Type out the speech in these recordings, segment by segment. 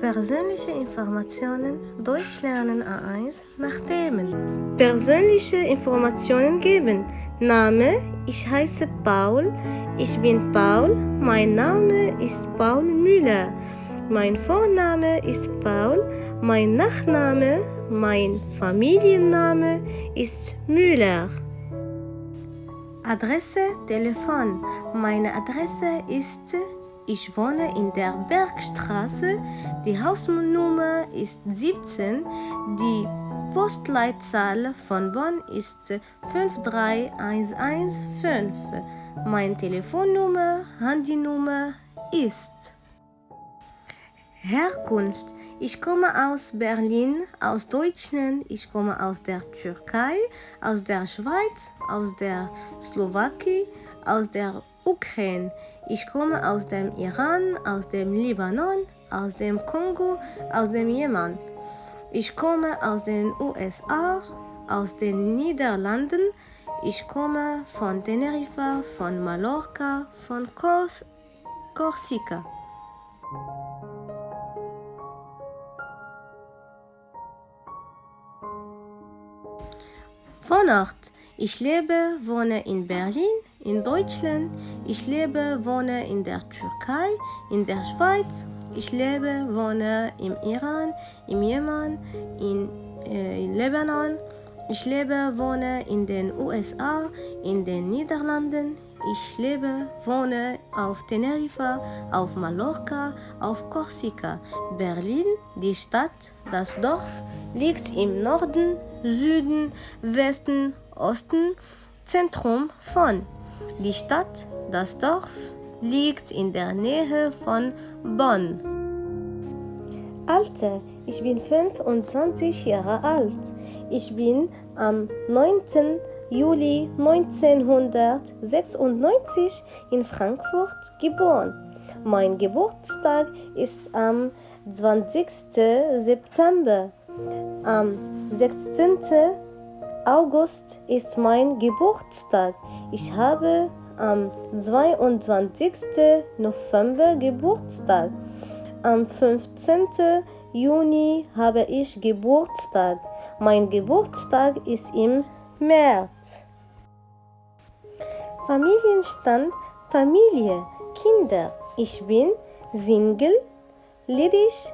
Persönliche Informationen Durchlernen A1 nach Themen. Persönliche Informationen geben. Name, ich heiße Paul, ich bin Paul, mein Name ist Paul Müller. Mein Vorname ist Paul, mein Nachname, mein Familienname ist Müller. Adresse, Telefon. Meine Adresse ist, ich wohne in der Bergstraße, die Hausnummer ist 17, die Postleitzahl von Bonn ist 53115. Meine Telefonnummer, Handynummer ist Herkunft. Ich komme aus Berlin, aus Deutschland, ich komme aus der Türkei, aus der Schweiz, aus der Slowakei, aus der Ukraine. Ich komme aus dem Iran, aus dem Libanon, aus dem Kongo, aus dem Jemen. Ich komme aus den USA, aus den Niederlanden. Ich komme von Teneriffa, von Mallorca, von Kors Korsika. Wohnort. Ich lebe, wohne in Berlin, in Deutschland. Ich lebe, wohne in der Türkei, in der Schweiz. Ich lebe, wohne im Iran, im Jemen, in, äh, in Lebanon. Ich lebe, wohne in den USA, in den Niederlanden. Ich lebe, wohne auf Teneriffa, auf Mallorca, auf Korsika. Berlin, die Stadt, das Dorf, liegt im Norden, Süden, Westen, Osten, Zentrum von. Die Stadt, das Dorf, liegt in der Nähe von Bonn. Alter, ich bin 25 Jahre alt. Ich bin am 9. Juli 1996 in Frankfurt geboren. Mein Geburtstag ist am 20. September. Am 16. August ist mein Geburtstag. Ich habe am 22. November Geburtstag. Am 15. Juni habe ich Geburtstag. Mein Geburtstag ist im März. Familienstand, Familie, Kinder. Ich bin Single, ledig,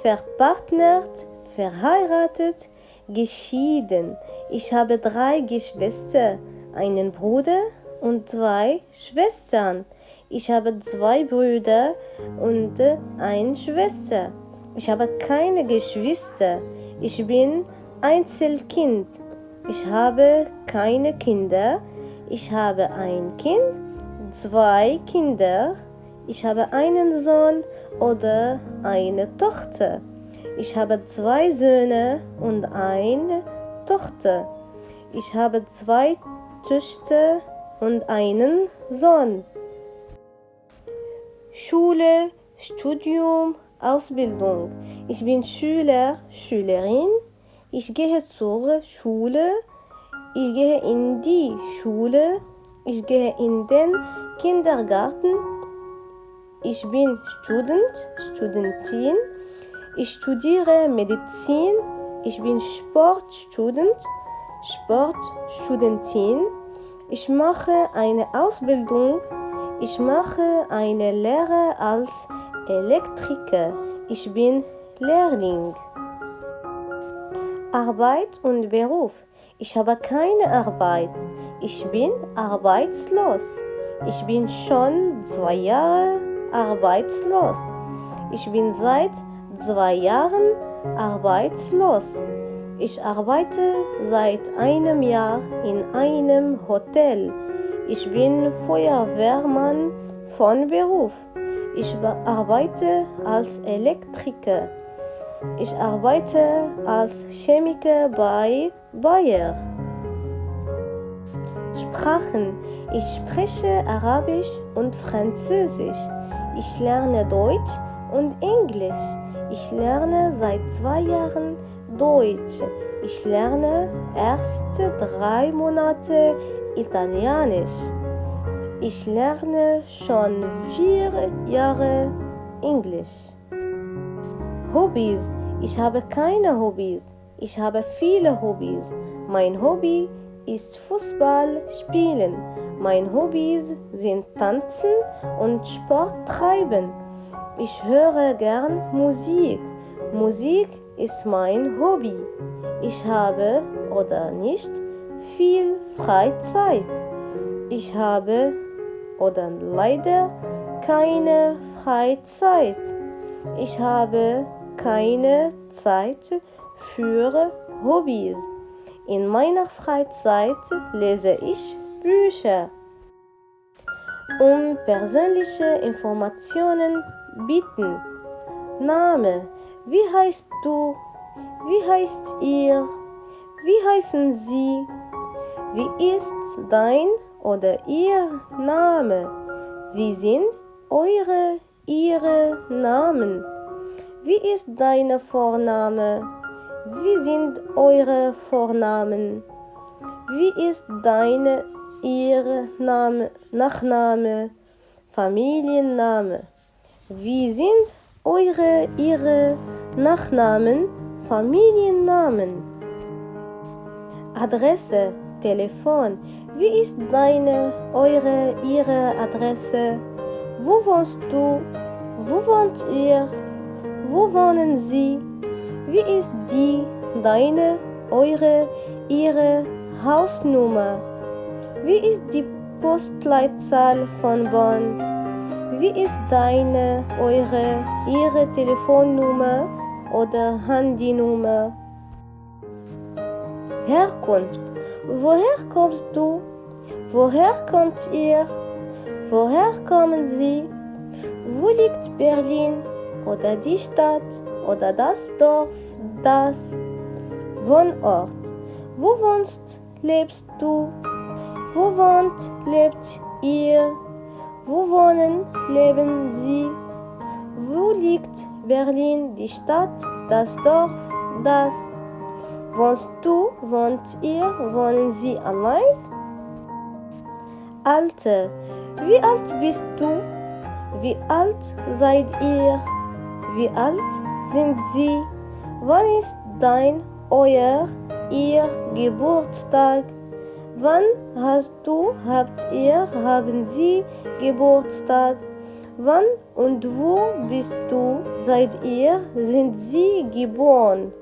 verpartnert, verheiratet, geschieden. Ich habe drei Geschwister, einen Bruder und zwei Schwestern. Ich habe zwei Brüder und eine Schwester. Ich habe keine Geschwister. Ich bin Einzelkind. Ich habe keine Kinder. Ich habe ein Kind, zwei Kinder. Ich habe einen Sohn oder eine Tochter. Ich habe zwei Söhne und eine Tochter. Ich habe zwei Töchter und einen Sohn. Schule, Studium, Ausbildung. Ich bin Schüler, Schülerin. Ich gehe zur Schule. Ich gehe in die Schule. Ich gehe in den Kindergarten. Ich bin Student, Studentin. Ich studiere Medizin. Ich bin Sportstudent, Sportstudentin. Ich mache eine Ausbildung. Ich mache eine Lehre als Elektriker. Ich bin Lehrling. Arbeit und Beruf. Ich habe keine Arbeit. Ich bin arbeitslos. Ich bin schon zwei Jahre arbeitslos. Ich bin seit zwei Jahren arbeitslos. Ich arbeite seit einem Jahr in einem Hotel. Ich bin Feuerwehrmann von Beruf. Ich arbeite als Elektriker. Ich arbeite als Chemiker bei Bayer. Sprachen. Ich spreche Arabisch und Französisch. Ich lerne Deutsch und Englisch. Ich lerne seit zwei Jahren Deutsch. Ich lerne erst drei Monate Italienisch. Ich lerne schon vier Jahre Englisch. Hobbys. Ich habe keine Hobbys. Ich habe viele Hobbys. Mein Hobby ist Fußball spielen. Mein Hobbys sind Tanzen und Sport treiben. Ich höre gern Musik. Musik ist mein Hobby. Ich habe oder nicht viel Freizeit. Ich habe oder leider keine Freizeit. Ich habe keine Zeit für Hobbys. In meiner Freizeit lese ich Bücher. Um persönliche Informationen bitten. Name. Wie heißt du? Wie heißt ihr? Wie heißen Sie? Wie ist dein oder ihr Name? Wie sind eure, ihre Namen? Wie ist deine Vorname? Wie sind eure Vornamen? Wie ist deine, ihre Name, Nachname, Familienname? Wie sind eure, ihre Nachnamen, Familiennamen? Adresse, Telefon. Wie ist deine, eure, ihre Adresse? Wo wohnst du? Wo wohnt ihr? Wo wohnen Sie? Wie ist die, deine, eure, ihre Hausnummer? Wie ist die Postleitzahl von Bonn? Wie ist deine, eure, ihre Telefonnummer oder Handynummer? Herkunft. Woher kommst du? Woher kommt ihr? Woher kommen Sie? Wo liegt Berlin oder die Stadt oder das Dorf, das Wohnort? Wo wohnst, lebst du? Wo wohnt, lebt ihr? Wo wohnen, leben Sie? Wo liegt Berlin, die Stadt, das Dorf, das? Wohnst du, wohnt ihr, wohnen Sie allein? Alter, wie alt bist du? Wie alt seid ihr? Wie alt sind Sie? Wann ist dein, euer, ihr Geburtstag? Wann hast du, habt ihr, haben Sie Geburtstag? Wann und wo bist du, seid ihr, sind Sie geboren?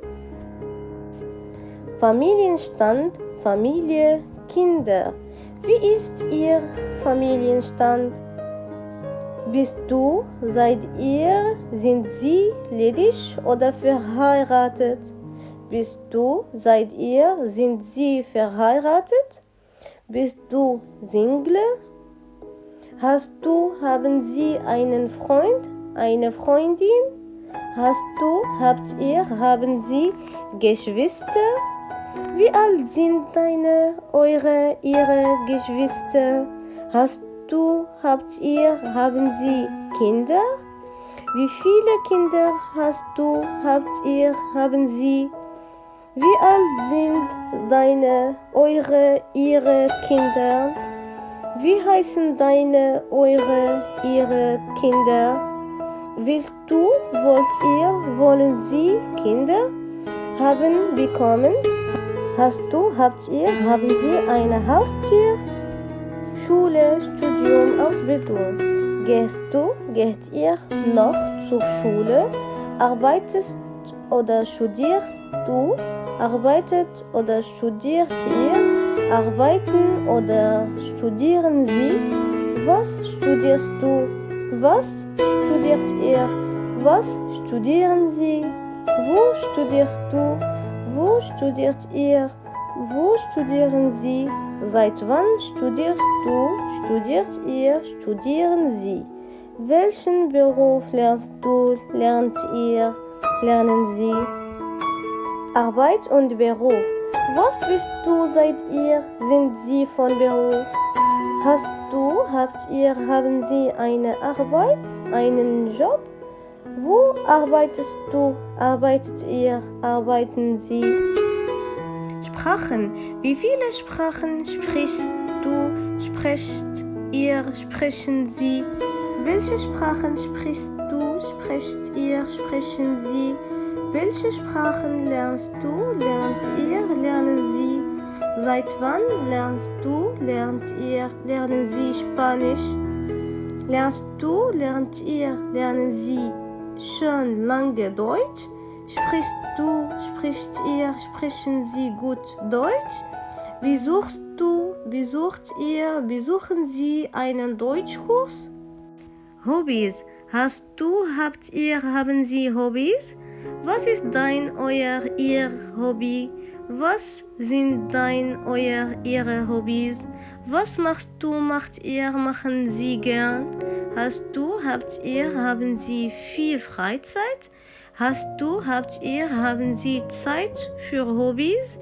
Familienstand, Familie, Kinder. Wie ist Ihr Familienstand? Bist du, seid ihr, sind Sie ledig oder verheiratet? Bist du, seid ihr, sind Sie verheiratet? Bist du Single? Hast du, haben Sie einen Freund, eine Freundin? Hast du, habt ihr, haben Sie Geschwister? Wie alt sind deine, eure, ihre Geschwister? Hast du, habt ihr, haben Sie Kinder? Wie viele Kinder hast du, habt ihr, haben Sie? Wie alt sind deine, eure, ihre Kinder? Wie heißen deine, eure, ihre Kinder? Willst du, wollt ihr, wollen Sie Kinder haben, bekommen? Hast du, habt ihr, haben Sie ein Haustier? Schule, Studium, Ausbildung. Gehst du, geht ihr noch zur Schule? Arbeitest oder studierst du? Arbeitet oder studiert ihr? Arbeiten oder studieren Sie? Was studierst du? Was studiert ihr? Was studieren Sie? Wo studierst du? Wo studiert ihr? Wo studieren Sie? Seit wann studierst du? Studiert ihr? Studieren Sie? Welchen Beruf lernst du? Lernt ihr? Lernen Sie? Arbeit und Beruf. Was bist du? Seid ihr? Sind Sie von Beruf? Hast du? Habt ihr? Haben Sie eine Arbeit? Einen Job? Wo arbeitest du? Arbeitet ihr? Arbeiten Sie? Sprachen. Wie viele Sprachen sprichst du? Sprecht ihr? Sprechen Sie? Welche Sprachen sprichst du, sprecht ihr, sprechen sie? Welche Sprachen lernst du, lernt ihr, lernen sie? Seit wann lernst du, lernt ihr, lernen sie Spanisch? Lernst du, lernt ihr, lernen sie schon lange Deutsch? Sprichst du, spricht ihr, sprechen sie gut Deutsch? Besuchst du, besucht ihr, besuchen sie einen Deutschkurs? Hobbys. Hast du, habt ihr, haben sie Hobbys? Was ist dein, euer, ihr Hobby? Was sind dein, euer, ihre Hobbys? Was machst du, macht ihr, machen sie gern? Hast du, habt ihr, haben sie viel Freizeit? Hast du, habt ihr, haben sie Zeit für Hobbys?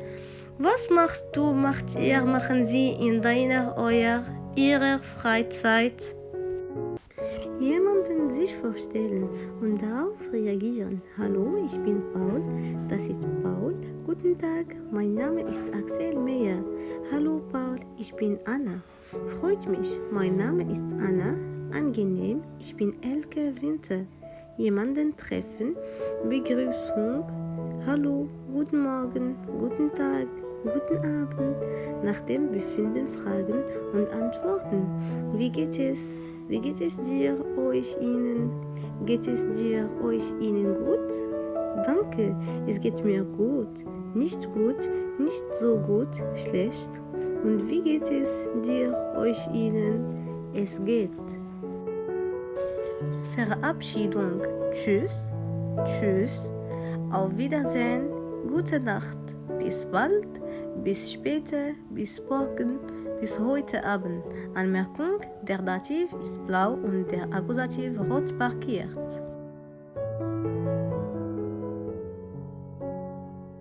Was machst du, macht ihr, machen sie in deiner, euer, ihrer Freizeit? Jemanden sich vorstellen und darauf reagieren. Hallo, ich bin Paul, das ist Paul. Guten Tag, mein Name ist Axel Meyer. Hallo Paul, ich bin Anna. Freut mich, mein Name ist Anna. Angenehm, ich bin Elke Winter. Jemanden treffen, Begrüßung. Hallo, guten Morgen, guten Tag, guten Abend. Nach dem Befinden fragen und antworten. Wie geht es? Wie geht es dir, euch, ihnen? Geht es dir, euch, ihnen gut? Danke, es geht mir gut. Nicht gut, nicht so gut, schlecht. Und wie geht es dir, euch, ihnen? Es geht. Verabschiedung. Tschüss, tschüss, auf Wiedersehen, gute Nacht, bis bald, bis später, bis morgen bis heute Abend. Anmerkung, der Dativ ist blau und der Akkusativ rot markiert.